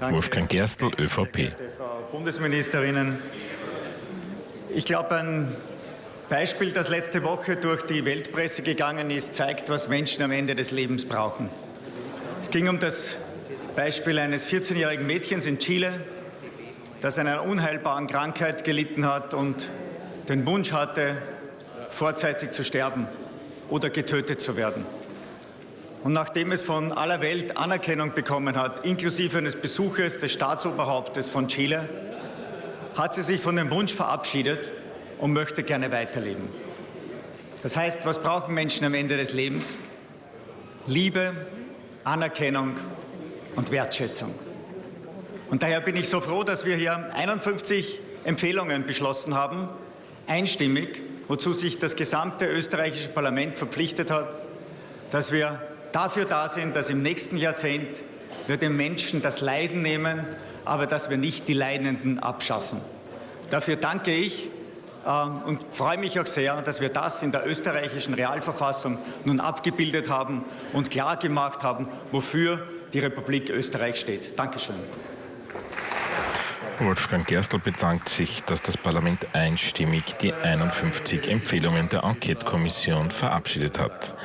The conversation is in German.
Wolfgang Gerstl, ÖVP. Frau Bundesministerinnen, ich glaube, ein Beispiel, das letzte Woche durch die Weltpresse gegangen ist, zeigt, was Menschen am Ende des Lebens brauchen. Es ging um das Beispiel eines 14-jährigen Mädchens in Chile, das an einer unheilbaren Krankheit gelitten hat und den Wunsch hatte, vorzeitig zu sterben oder getötet zu werden. Und nachdem es von aller Welt Anerkennung bekommen hat, inklusive eines Besuches des Staatsoberhauptes von Chile, hat sie sich von dem Wunsch verabschiedet und möchte gerne weiterleben. Das heißt, was brauchen Menschen am Ende des Lebens? Liebe, Anerkennung und Wertschätzung. Und daher bin ich so froh, dass wir hier 51 Empfehlungen beschlossen haben, einstimmig, wozu sich das gesamte österreichische Parlament verpflichtet hat, dass wir dafür da sind, dass im nächsten Jahrzehnt wir den Menschen das Leiden nehmen, aber dass wir nicht die Leidenden abschaffen. Dafür danke ich ähm, und freue mich auch sehr, dass wir das in der österreichischen Realverfassung nun abgebildet haben und klar gemacht haben, wofür die Republik Österreich steht. Dankeschön. Wolfgang Gerstl bedankt sich, dass das Parlament einstimmig die 51 Empfehlungen der Enquete-Kommission verabschiedet hat.